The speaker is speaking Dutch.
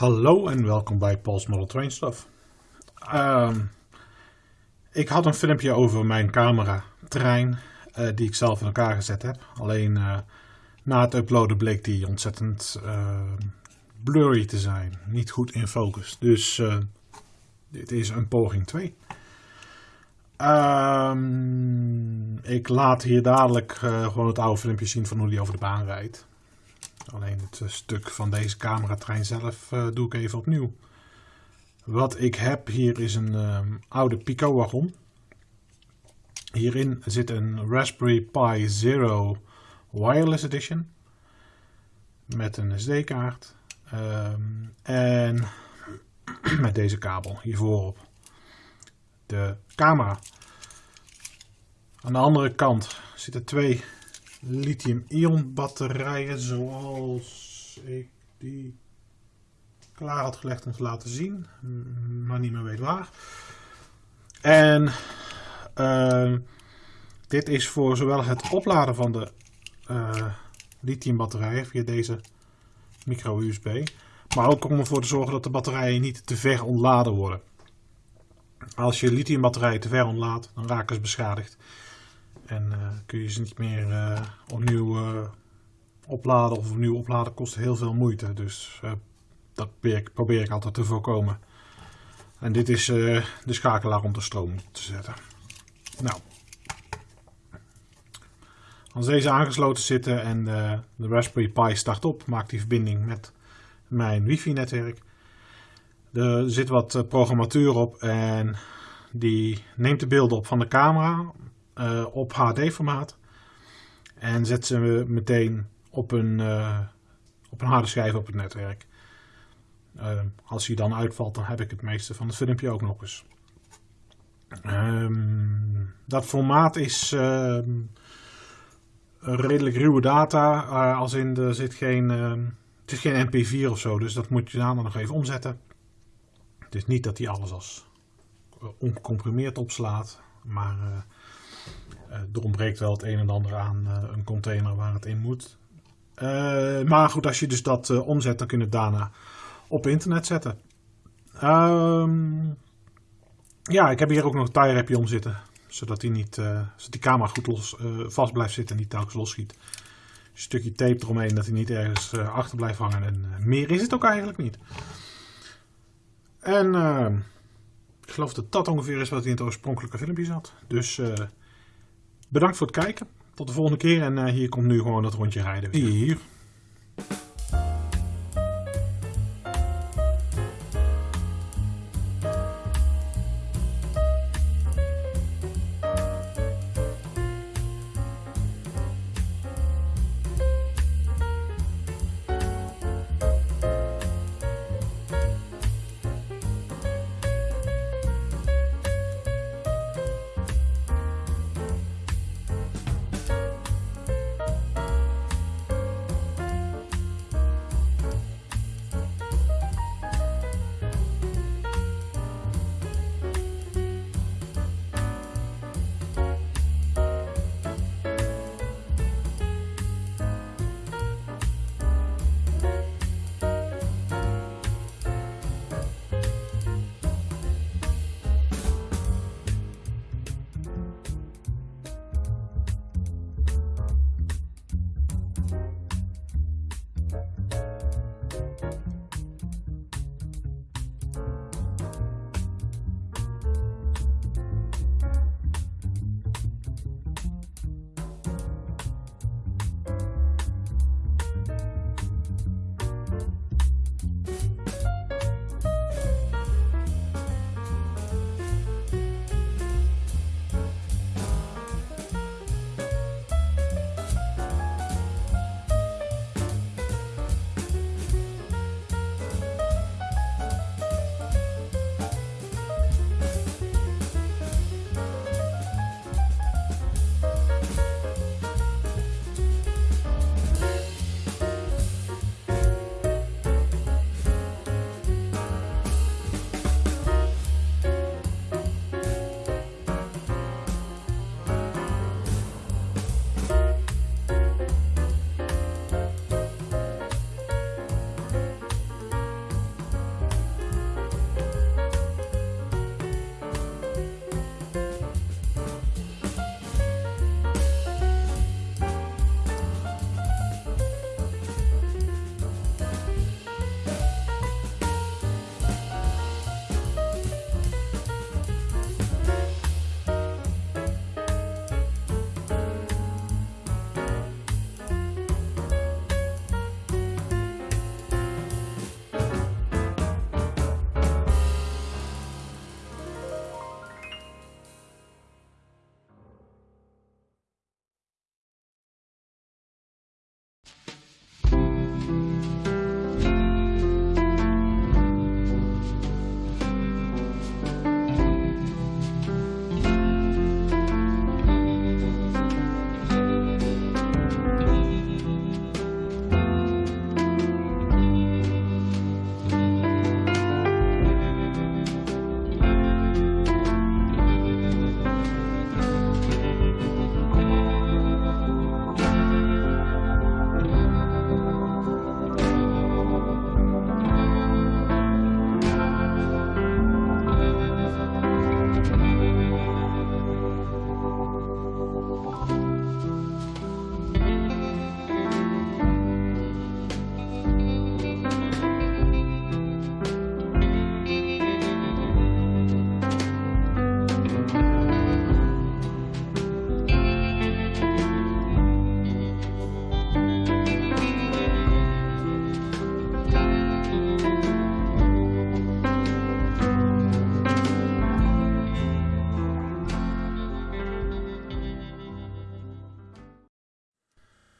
Hallo en welkom bij Paul's Model Train Stuff. Ehm, ik had een filmpje over mijn camera trein eh, die ik zelf in elkaar gezet heb. Alleen eh, na het uploaden bleek die ontzettend uh, blurry te zijn. Niet goed in focus. Dus eh, dit is een poging 2. Ehm, ik laat hier dadelijk eh, gewoon het oude filmpje zien van hoe die over de baan rijdt. Alleen het eh, stuk van deze cameratrein zelf uh, doe ik even opnieuw. Wat ik heb hier is een um, oude Pico wagon. Hierin zit een Raspberry Pi Zero Wireless Edition. Met een SD-kaart. Um, en met deze kabel hiervoor op. De camera. Aan de andere kant zitten twee lithium-ion batterijen zoals ik die klaar had gelegd om te laten zien, maar niet meer weet waar. En uh, dit is voor zowel het opladen van de uh, lithium batterijen via deze micro USB, maar ook om ervoor te zorgen dat de batterijen niet te ver ontladen worden. Als je lithium batterijen te ver ontlaadt, dan raken ze beschadigd. En uh, kun je ze niet meer uh, opnieuw uh, opladen of opnieuw opladen kost heel veel moeite. Dus dat probeer ik, altijd te voorkomen. En dit is de schakelaar om de stroom te zetten. Nou. Als deze aangesloten zitten en de, de Raspberry Pi start op, maakt die verbinding met mijn wifi netwerk. Er zit wat programmatuur op en die neemt de beelden op van de camera uh, op HD-formaat. En zet ze meteen op een, uh, op een harde schijf op het netwerk. Uh, als hij dan uitvalt, dan heb ik het meeste van het filmpje ook nog eens. Um, dat formaat is ehm, redelijk ruwe data. als in er zit geen, ehm, het is geen MP4 of zo, dus dat moet je dan nog even omzetten. Het is niet dat hij alles als ongecomprimeerd opslaat, maar er ontbreekt wel het een en ander aan uh, een container waar het in moet. Uh, maar goed, als je dus dat omzet, dan kun je het daarna op internet zetten. Um, ja, ik heb hier ook nog een tie wrapje om zitten. Zodat die, niet, zodat die camera goed los, vast blijft zitten en niet telkens losschiet. Een stukje tape eromheen, dat hij niet ergens achter blijft hangen. En meer is het ook eigenlijk niet. En ik geloof dat dat ongeveer is wat hij in het oorspronkelijke filmpje zat. Dus Bedankt voor het kijken. Tot de volgende keer. En uh, hier komt nu gewoon dat rondje rijden. Je hier.